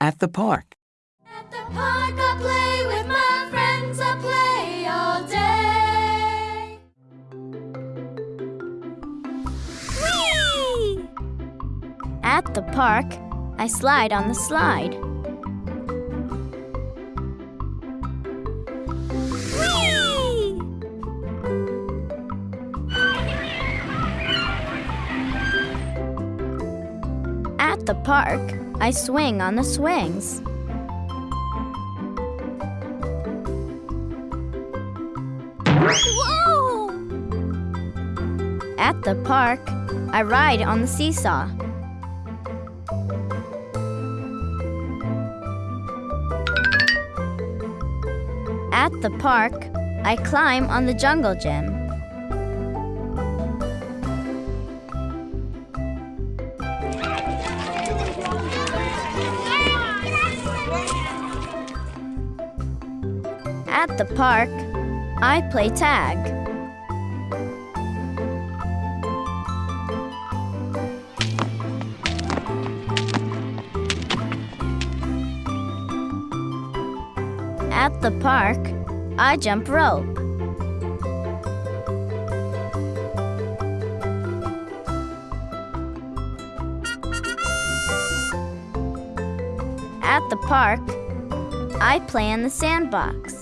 At the park. At the park, I play with my friends. I play all day. Whee! At the park, I slide on the slide. The park, I swing on the swings. Whoa! At the park, I ride on the seesaw. At the park, I climb on the jungle gym. At the park, I play tag. At the park, I jump rope. At the park, I play in the sandbox.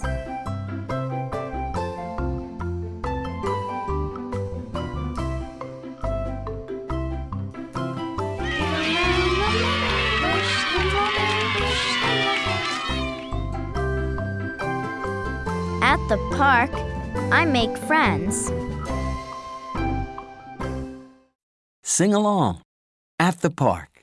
At the park, I make friends. Sing along. At the park.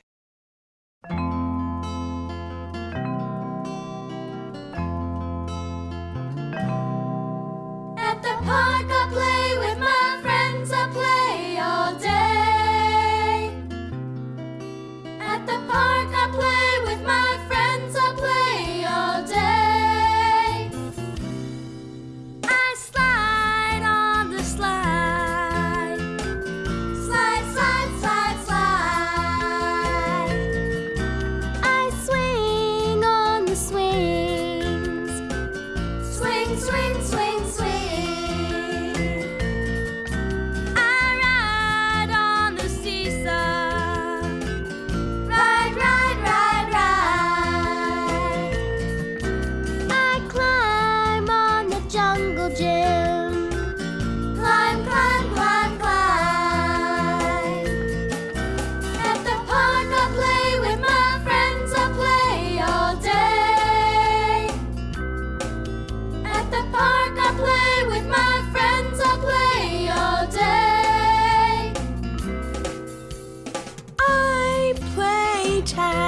した。